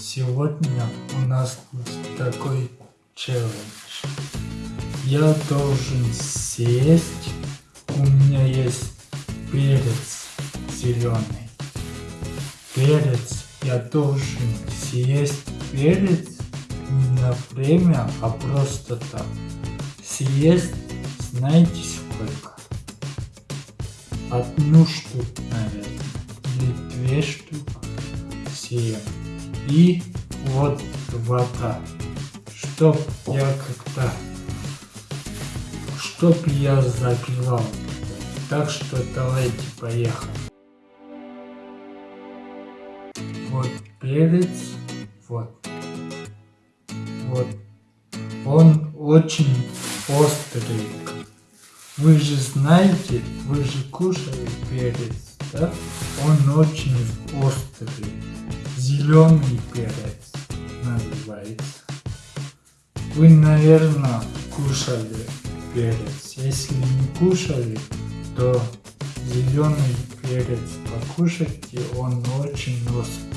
Сегодня у нас такой челлендж. Я должен съесть, у меня есть перец зеленый. Перец, я должен съесть перец не на время, а просто так. Съесть, знаете сколько? Одну штуку, наверное, или две штуки съем. И вот вода. Чтоб я как-то... Чтоб я запивал. Так что давайте поехали. Вот перец. Вот. Вот. Он очень острый. Вы же знаете, вы же кушали перец, да? Он очень острый. Зеленый перец называется. Вы, наверное, кушали перец. Если не кушали, то зеленый перец покушайте, он очень острый.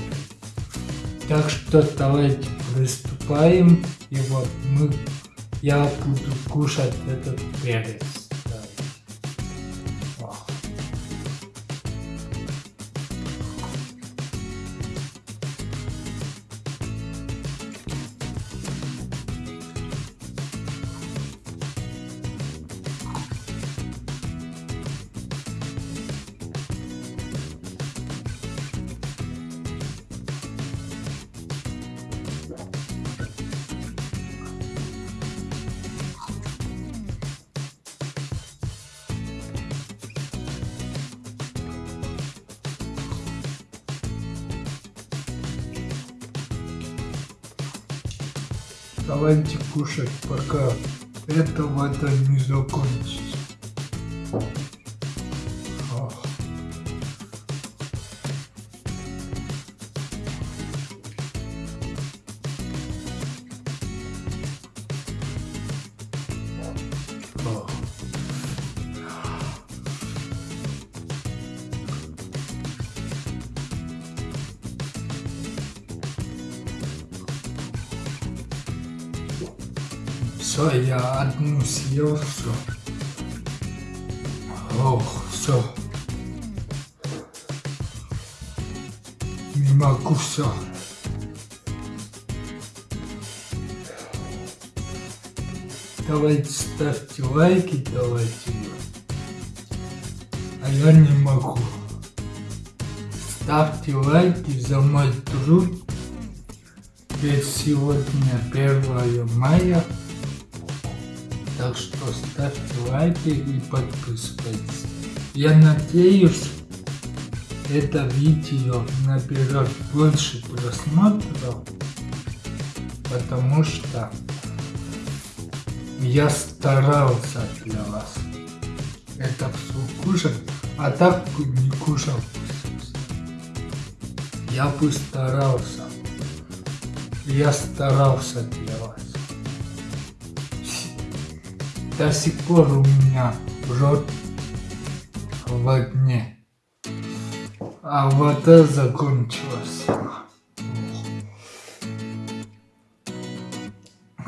Так что давайте приступаем. И вот мы, я буду кушать этот перец. Давайте кушать, пока эта вода не закончится. Все, я одну съел, все. Ох, все. Не могу все. Давайте ставьте лайки, давайте. А я не могу. Ставьте лайки за мой труд. Ведь сегодня 1 мая. Так что ставьте лайки и подписывайтесь. Я надеюсь, это видео наберет больше просмотров, потому что я старался для вас это все кушать, а так не кушал. Я бы старался. Я старался для вас до сих пор у меня рот в огне. А вода закончилась.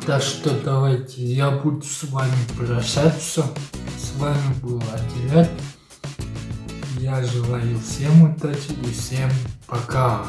Так что давайте, я буду с вами прощаться. С вами был Адилет. Я желаю всем удачи и всем пока.